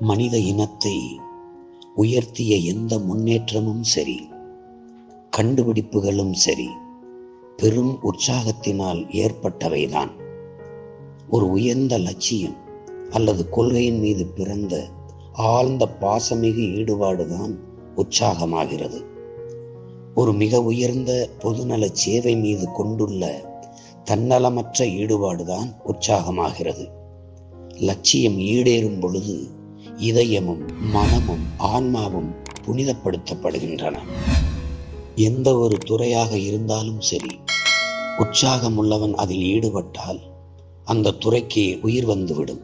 மனித இனத்தை உயர்த்திய எந்த முன்னேற்றமும் சரி கண்டுபிடிப்புகளும் சரி பெரும் உற்சாகத்தினால் ஏற்பட்டவைதான். ஒரு உயர்ந்த லட்சியம் அல்லது கொள்கையின் மீது பிறந்த ஆழ்ந்த பாசமிகு ஈடுபாடுதான் உற்சாகமாகிறது. ஒரு மிக உயர்ந்த பொதுநல சேவை மீது கொண்டுள்ள தன்னலமற்ற ஈடுபாடுதான் உற்சாகமாகிறது. லட்சியம் ஈடேறும் பொழுது இதயமும் மனமும் ஆன்மாவும் புனிதப்படுத்தப்படுகின்றன. எந்த ஒரு துறையாக இருந்தாலும் சரி உற்சாகம் உள்ளவன் அதில் ஈடுபட்டால் அந்த துறைக்கு உயிர் வந்துவிடும்.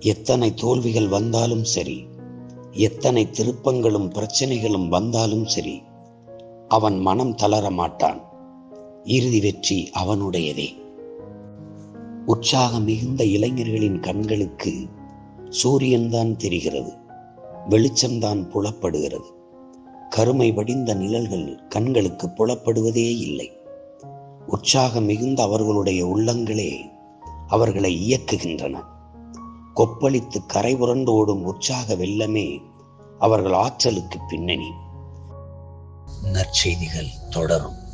எத்தனை தோல்விகள் வந்தாலும் சரி எத்தனை திருப்பங்களும் பிரச்சனைகளும் வந்தாலும் சரி அவன் மனம் தளர மாட்டான். இறுதி வெற்றி அவனுடையதே. உற்சாகம் மிகுந்த இளைஞர்களின் கண்களுக்கு சூரியன்தான் தெரிகிறது வெளிச்சம்தான் புலப்படுகிறது. கருமை வடிந்த நிழல்கள் கண்களுக்கு புலப்படுவதே இல்லை. உற்சாகம் மிகுந்த அவர்களுடைய உள்ளங்களே அவர்களை இயக்குகின்றன. கொப்பளித்து கரை புரண்டு ஓடும் உற்சாக வெள்ளமே அவர்கள் ஆற்றலுக்கு பின்னணி. நற்செய்திகள் தொடரும்.